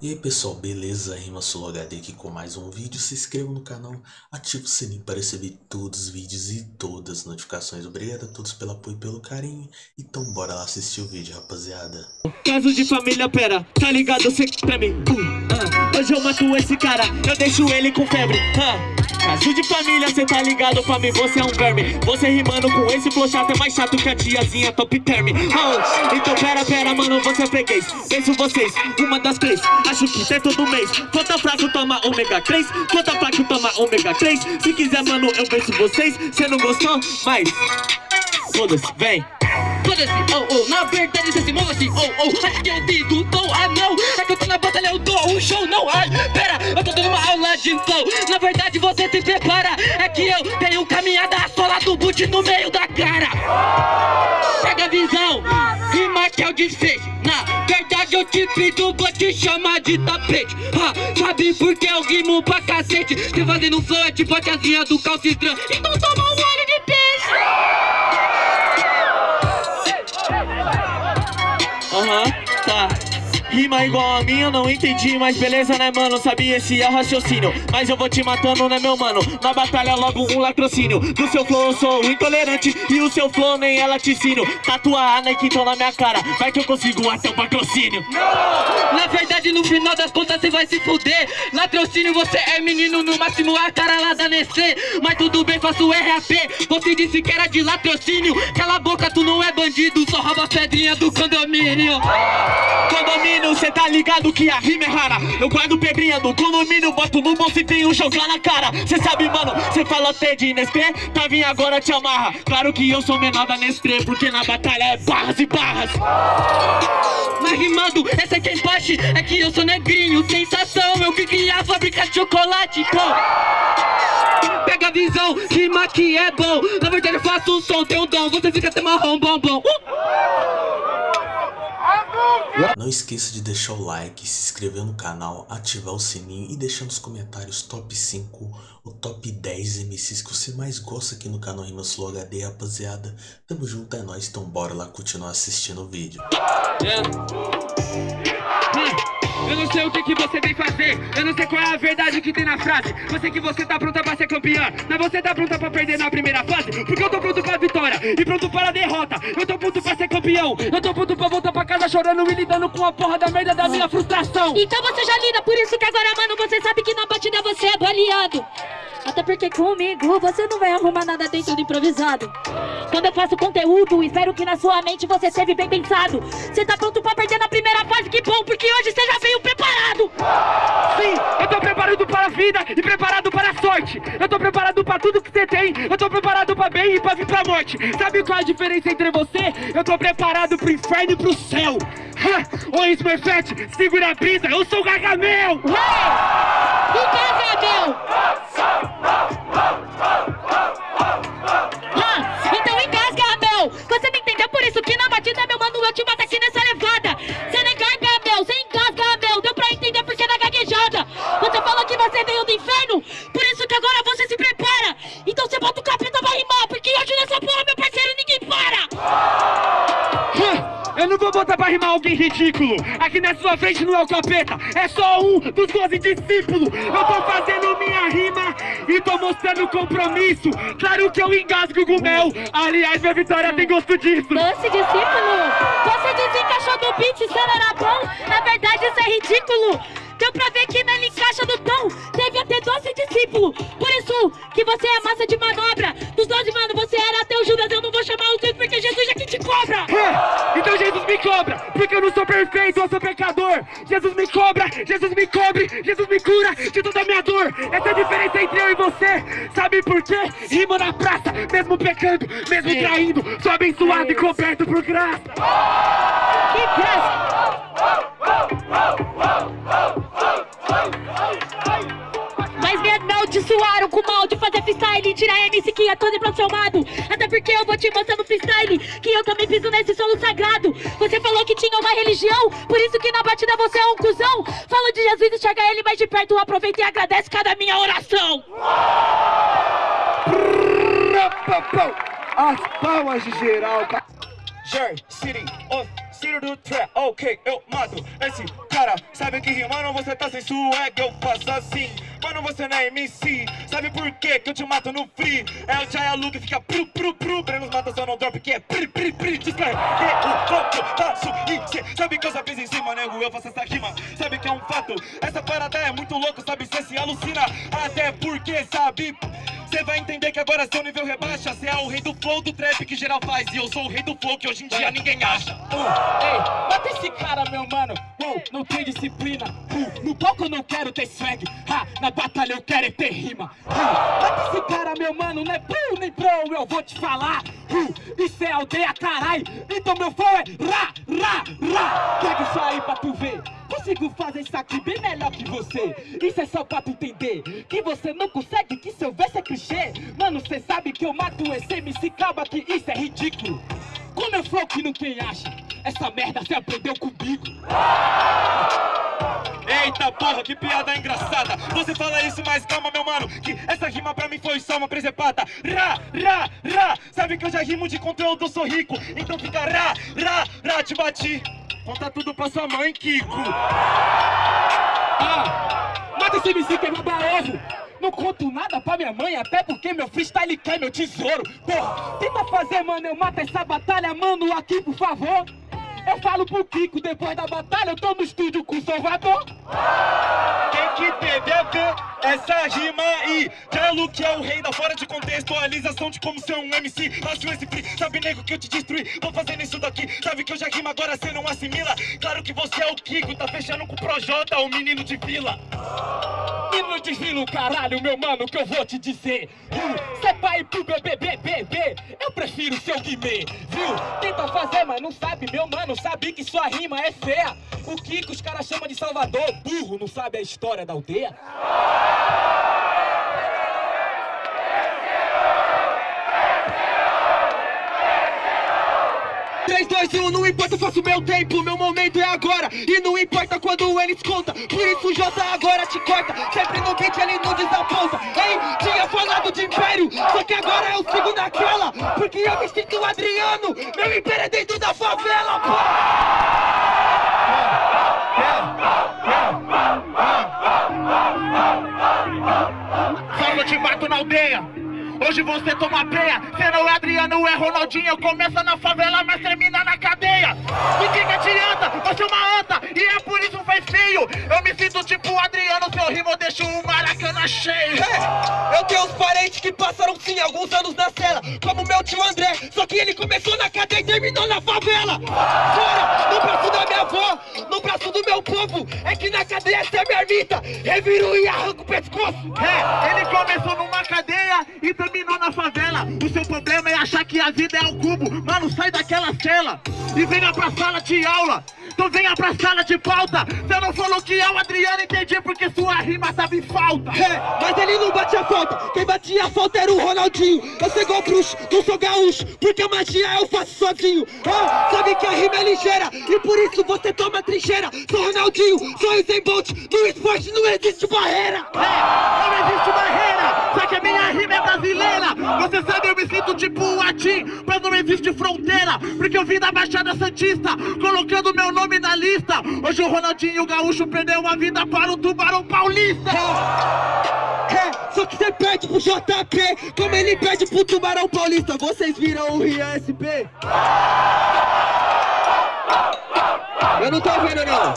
E aí pessoal, beleza? Rima HD aqui com mais um vídeo. Se inscreva no canal, ative o sininho para receber todos os vídeos e todas as notificações. Obrigado a todos pelo apoio e pelo carinho. Então bora lá assistir o vídeo, rapaziada. Caso de família, pera, tá ligado? Cê pra mim. Uh, uh. Hoje eu mato esse cara, eu deixo ele com febre. Uh. Caso de família, cê tá ligado pra mim, você é um verme Você rimando com esse flow chato é mais chato que a tiazinha top term oh, Então pera, pera, mano, você é freguês Penso vocês, uma das três Acho cê é todo mês. Quanto fraco toma ômega 3 Quanto fraco toma ômega 3 Se quiser, mano, eu venço vocês. Cê não gostou? Mas... Foda-se, vem. Foda-se, oh, oh, na verdade você se move assim, oh, oh. Acho que eu digo, dou, ah não É que eu tô na batalha, eu dou um show, não, ai Pera, eu tô dando uma aula de flow. Na verdade você se prepara. É que eu tenho caminhada sola do boot no meio da cara. Pega a visão, rima que é o desfecho Na verdade eu te pido, vou te chamar de tapete. Ha, Sabe por que eu rimo pra cacete? Você fazendo flow é tipo a tiazinha do calcitran Então toma um olho de peixe. Aham, uhum, tá. Rima igual a minha, não entendi, mas beleza, né, mano? Sabia esse é raciocínio, mas eu vou te matando, né, meu mano? Na batalha logo um latrocínio. Do seu flow eu sou intolerante. E o seu flow nem é laticínio Tatuar a Nike então na minha cara, vai que eu consigo até o patrocínio. Não, na verdade no final das contas você vai se fuder. Latrocínio você é menino, no máximo a cara lá da Nestlé. Mas tudo bem, faço RAP, você disse que era de latrocínio. Cala a boca, tu não é bandido, só rouba pedrinha do condomínio. Condomínio condomínio, cê tá ligado que a rima é rara. Eu guardo pedrinha do condomínio, boto no bolso e tenho um jogar na cara. Cê sabe, mano, cê falou até de Nestlé, tá vindo agora te amarra. Claro que eu sou menor da Nestlé, porque na batalha é barras e barras. Mas rimando, essa é quem bate, é que eu sou negrinho Sensação, eu que criei a fábrica de chocolate, pô. Pega a visão, rima que é bom. Na verdade eu faço um som, tem um dom, você fica até marrom, bom, bom. Uh! Não esqueça de deixar o like, se inscrever no canal, ativar o sininho e deixar nos comentários top 5 ou top 10 MCs que você mais gosta aqui no canal Rimas Flow HD, rapaziada. Tamo junto, é nóis, então bora lá continuar assistindo o vídeo. Yeah. Eu não sei o que, que você vem fazer. Eu não sei qual é a verdade que tem na frase. Eu sei que você tá pronta pra ser campeã Mas você tá pronta pra perder na primeira fase Porque eu tô pronto pra vitória E pronto para a derrota. Eu tô pronto pra ser campeão. Eu tô pronto pra voltar pra casa chorando E lidando com a porra da merda da minha frustração. Então você já lida Por isso que agora, mano, você sabe que na batida você é baleado até porque comigo você não vai arrumar nada dentro do improvisado. Quando eu faço conteúdo, espero que na sua mente você esteve bem pensado. Você tá pronto pra perder na primeira fase, que bom, porque hoje você já veio preparado. Sim, eu tô preparado para a vida e preparado para a sorte. Eu tô preparado pra tudo que você tem, eu tô preparado pra bem e pra vir pra morte. Sabe qual é a diferença entre você? Eu tô preparado pro inferno e pro céu. Ha! Ô Smurfette, segura a brisa, eu sou o Gargamel! O Gargamel! então engasga, Abel! Você não entendeu? Por isso que na batida, meu mano, eu te mato aqui nessa levada! Você não engasga, Abel! Você engasga, Abel! Deu pra entender porque na gaguejada! Você falou que você veio do inferno, Botar pra rimar alguém ridículo. Aqui na sua frente não é o capeta É só um dos doze discípulos. Eu tô fazendo minha rima E tô mostrando compromisso. Claro que eu engasgo com mel. Aliás, minha vitória tem gosto disso. Doce discípulo Você desencaixou do beat, era bom. Na verdade isso é ridículo Deu pra ver que nele encaixa do tom. Deve ter doze discípulos. Por isso que você é massa de manobra. Dos doze, mano, você era até o Judas. Eu não vou chamar os dois porque Jesus é quem te cobra. É, Então Jesus me cobra Porque eu não sou perfeito, eu sou pecador. Jesus me cobra, Jesus me cobre Jesus me cura de toda a minha dor. Essa é a diferença entre eu e você. Sabe por quê? Rima na praça Mesmo pecando, mesmo traindo. Sou abençoado e coberto por graça freestyle Tirar MC que é todo transformado Até porque eu vou te mostrar no freestyle Que eu também piso nesse solo sagrado. Você falou que tinha uma religião Por isso que na batida você é um cuzão. Fala de Jesus, enxerga ele mais de perto Aproveita e agradece cada minha oração. As palmas de geral Jer, City, on Líder do trap, ok, eu mato esse cara. Sabe que rimando você tá sem swag, eu faço assim. Mano, você não é MC, sabe por quê que eu te mato no free? É o Jaya Luke, fica pru, pru, pru. Brenos mata só não drop, que é pri, pri, pri. Descarrega o flow que eu faço e cê sabe que eu já fiz em cima, nego Eu faço essa rima, sabe que é um fato? Essa parada é muito louca, sabe, cê se alucina. Até porque, sabe... Cê vai entender que agora seu nível rebaixa. Cê é o rei do flow do trap que geral faz. E eu sou o rei do flow que hoje em dia ninguém acha. Uh, Ei, mata esse cara, meu mano. Uh, Não tem disciplina. Uh, No palco eu não quero ter swag. Ha, Na batalha eu quero é ter rima. Uh, Mata esse cara, meu mano. Não é pro nem pro, eu vou te falar. Uh, Isso é aldeia, carai. Então meu flow é ra, ra, ra. Pega isso aí pra tu ver. Consigo fazer isso aqui bem melhor que você. Isso é só pra tu entender Que você não consegue, que seu verso é clichê. Mano, cê sabe que eu mato esse MC Calma que isso é ridículo. Com meu flow que não tem acha Essa merda cê aprendeu comigo. Eita porra, que piada engraçada. Você fala isso, mas calma meu mano Que essa rima pra mim foi só uma presepada Ra, ra, ra Sabe que eu já rimo de conteúdo, sou rico. Então fica ra, ra, ra, te bati Conta tudo pra sua mãe, Kiko. Ah, mata esse MC que é ovo não conto nada pra minha mãe, até porque meu freestyle quer meu tesouro. Porra, tenta fazer, mano, eu mato essa batalha, mano, aqui por favor. Eu falo pro Kiko, depois da batalha eu tô no estúdio com o Salvador. Quem que a ver essa rima aí? Jalo que é o rei da fora de contextualização de como ser um MC Acho esse free, sabe nego que eu te destruí? Vou fazendo isso daqui, sabe que eu já rimo agora cê não assimila? Claro que você é o Kiko, tá fechando com o Projota, o menino de vila e não desvilo, caralho, meu mano, que eu vou te dizer Cê vai pro BBBBB, eu prefiro seu Guimê, viu? Tenta fazer, mas não sabe, meu mano, sabe que sua rima é feia O Kiko os caras chamam de Salvador, burro, não sabe a história da aldeia? 3, 2, 1, não importa, faço meu tempo, meu momento é agora E não importa quando eles conta, por isso o J agora te corta Sempre no beat ele não desaponta, hein? Tinha falado de império, só que agora eu sigo naquela Porque eu me sinto Adriano, meu império é dentro da favela, pô! Que eu te mato na aldeia Hoje você toma peia, cê não é Adriano, é Ronaldinho. Começa na favela, mas termina na cadeia. E que que adianta? Você é uma anta. E é por isso faz feio Eu me sinto tipo Adriano, seu rimo deixa o Maracanã cheio. É, Eu tenho uns parentes que passaram sim alguns anos na cela. Como meu tio André, só que ele começou na cadeia e terminou na favela. Fora, no braço da minha avó, no braço do meu povo. É que na cadeia cê é mermita, reviro e arranco o pescoço. É, ele começou numa cadeia e terminou na favela O seu problema é achar que a vida é um cubo. Mano, sai daquela cela e venha pra sala de aula. Então venha pra sala de pauta. Você não falou que é o Adriano, entendi porque sua rima tava em falta. É, mas ele não batia falta. Quem batia falta era o Ronaldinho. Eu sou igual bruxo, não sou gaúcho Porque a magia eu faço sozinho. Ah, sabe que a rima é ligeira E por isso você toma trincheira. Sou Ronaldinho, sou Usain Bolt No esporte não existe barreira. É, não existe barreira Só que a minha rima é brasileira. Você sabe, eu me sinto tipo um latim Mas não existe fronteira. Porque eu vim da Baixada Santista Colocando meu nome na lista. Hoje o Ronaldinho Gaúcho perdeu uma vida para o Tubarão Paulista. É, só que você perde pro JP Como ele perde pro Tubarão Paulista. Vocês viram o Rian SP? Eu não tô vendo não.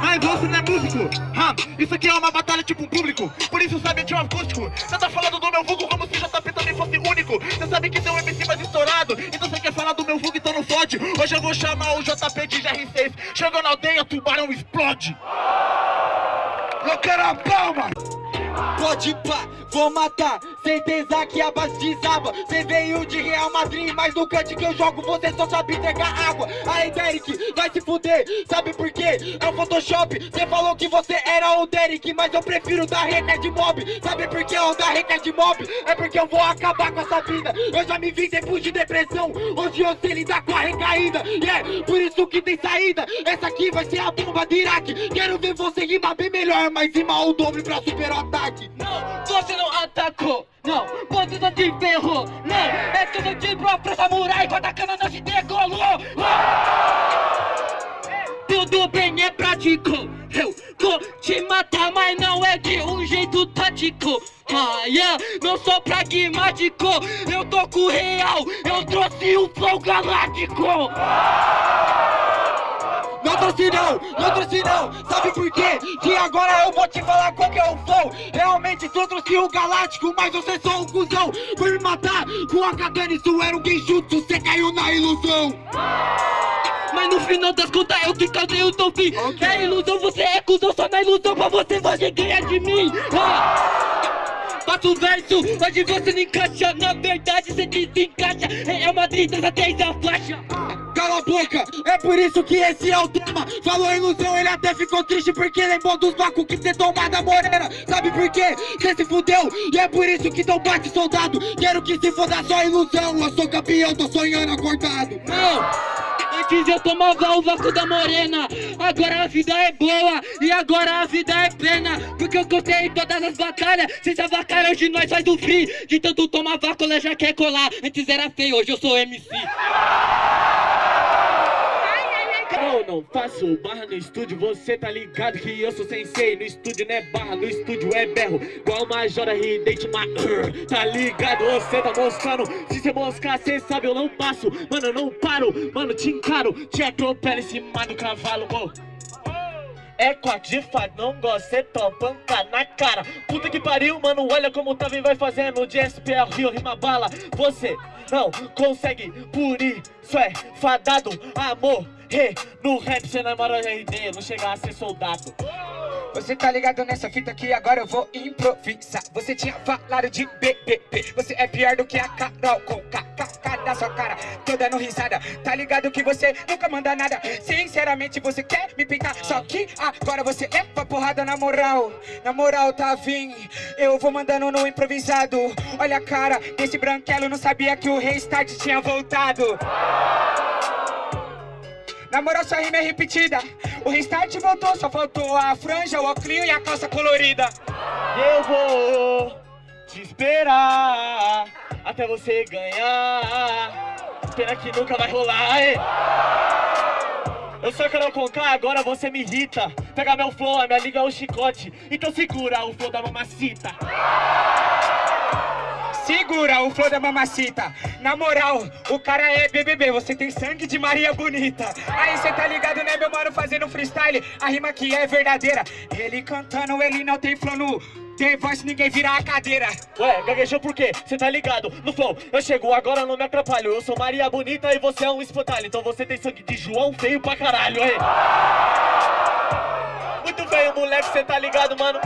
Mas você não é músico Isso aqui é uma batalha tipo um público. Por isso sabe de um acústico. Você tá falando do meu vulgo como se JP também fosse único. Você sabe que tem um MC mais estourado. Então você quer falar do meu vulgo, então não fode. Hoje eu vou chamar o JP de GR6 Chegou na aldeia, tubarão explode. Eu quero a palma. Pode pá, vou matar Certeza que a base desaba. Cê veio de Real Madrid Mas no cante que eu jogo você só sabe entregar água. Aí Derek, vai se fuder Sabe por quê? É o Photoshop Cê falou que você era o Derek Mas eu prefiro dar reca de mob. Sabe por que eu dar reca de mob? É porque eu vou acabar com essa vida. Eu já me vi depois de depressão. Hoje eu sei lidar com a recaída. E é por isso que tem saída. Essa aqui vai ser a bomba de Iraque. Quero ver você rimar bem melhor Mas rimar o dobro pra super ataque. Não, você não não atacou Não, você não te ferrou. Não, é tudo de pro samurai Com a cana não te degolou Tudo bem, é prático. Eu vou te matar, mas não é de um jeito tático. Ah, yeah, não sou pragmático. Eu tô com real, eu trouxe o flow galáctico. não trouxe não, não trouxe não Sabe por quê? Que agora eu vou te falar qual que é o flow. Realmente tu trouxe o galáctico Mas você é só um cuzão. Foi me matar com a katana Isso era um genjutsu, você caiu na ilusão. Mas no final das contas eu que causei o teu fim. Okay. É ilusão, você é cuzão. Só na ilusão pra você você ganha de mim. Ah. O verso, hoje você não encaixa. Na verdade você desencaixa. É uma 30 até a faixa cala a boca É por isso que esse é o tema. Falou ilusão, ele até ficou triste Porque lembrou dos vácuos que cê tomou da morena. Sabe por quê? Cê se fudeu E é por isso que tão bate soldado. Quero que se foda só ilusão. Eu sou campeão, tô sonhando acordado. Não! Antes eu tomava o vácuo da morena. Agora a vida é boa E agora a vida é plena. Porque eu contei todas as batalhas. Cês avacalham, hoje nós faz o free De tanto tomar vácuo, ela já quer colar. Antes era feio, hoje eu sou MC não faço barra no estúdio, você tá ligado que eu sou sensei No estúdio não é barra, no estúdio é berro Igual Majora Ridente, uh, tá ligado, você tá moscando Se você moscar, cê sabe, eu não passo. Mano, eu não paro, mano, te encaro. Te atropelo em cima do cavalo, oh. É quatro de fato, não gosta, cê toma na cara. Puta que pariu, mano, olha como tá vem vai fazendo. De SPR, Rio, rima bala. Você não consegue, por isso é fadado Amor Hey, no rap cê namora RD, não chega a ser soldado. Você tá ligado nessa fita aqui, agora eu vou improvisar. Você tinha falado de BBB Você é pior do que a Carol com KKK da sua cara Tô dando risada. Tá ligado que você nunca manda nada Sinceramente você quer me pintar Só que agora você leva porrada na moral. Na moral tá vim Eu vou mandando no improvisado. Olha a cara desse branquelo Não sabia que o restart tinha voltado na moral, sua rima é repetida. O restart voltou, só faltou a franja, o óculos e a calça colorida. Eu vou te esperar Até você ganhar. Pena que nunca vai rolar, hein? Eu sou Carol Conká, agora você me irrita. Pega meu flow, a minha liga é o chicote. Então segura o flow da mamacita Segura o flor da mamacita. Na moral, o cara é BBB Você tem sangue de Maria Bonita. Aí cê tá ligado, né, meu mano, fazendo freestyle? A rima aqui é verdadeira. Ele cantando, ele não tem flow no tem voz ninguém vira a cadeira. Ué, gaguejou por quê? Cê tá ligado? No flow, eu chego agora não me atrapalho. Eu sou Maria Bonita e você é um espantalho. Então você tem sangue de João feio pra caralho, aí Muito bem, moleque, cê tá ligado, mano?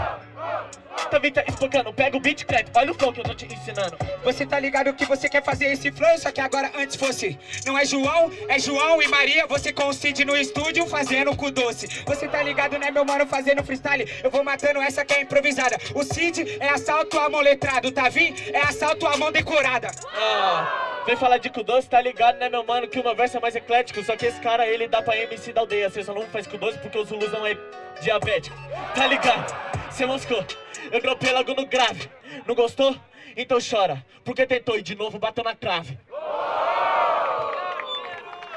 Também tá explicando, pega o beat, crédito, olha o flow que eu tô te ensinando Você tá ligado que você quer fazer esse flow, só que agora antes fosse Não é João, é João e Maria, você com o Cid no estúdio fazendo cu doce Você tá ligado, né meu mano, fazendo freestyle Eu vou matando essa que é improvisada O Cid é assalto a mão letrado, tá? É assalto a mão decorada Ah Vem falar de cu doce, tá ligado, né, meu mano? Que o meu verso é mais eclético. Só que esse cara, ele dá pra MC da aldeia. Você só não faz cu doce porque o Zulu não é diabético. Tá ligado? Você moscou. Eu dropei logo no grave. Não gostou? Então chora. Porque tentou e de novo bateu na trave.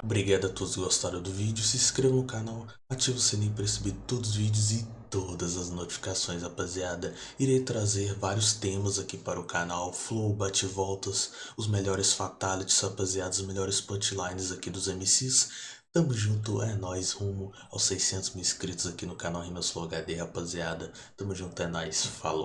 Obrigado a todos que gostaram do vídeo. Se inscreva no canal, ative o sininho para receber todos os vídeos e todas as notificações, rapaziada. Irei trazer vários temas aqui para o canal, flow, bate-voltas, os melhores fatalities, rapaziada, os melhores punchlines aqui dos MCs. Tamo junto, é nóis, rumo aos 600 mil inscritos aqui no canal Rimas Flow HD, rapaziada. Tamo junto, é nóis, falou.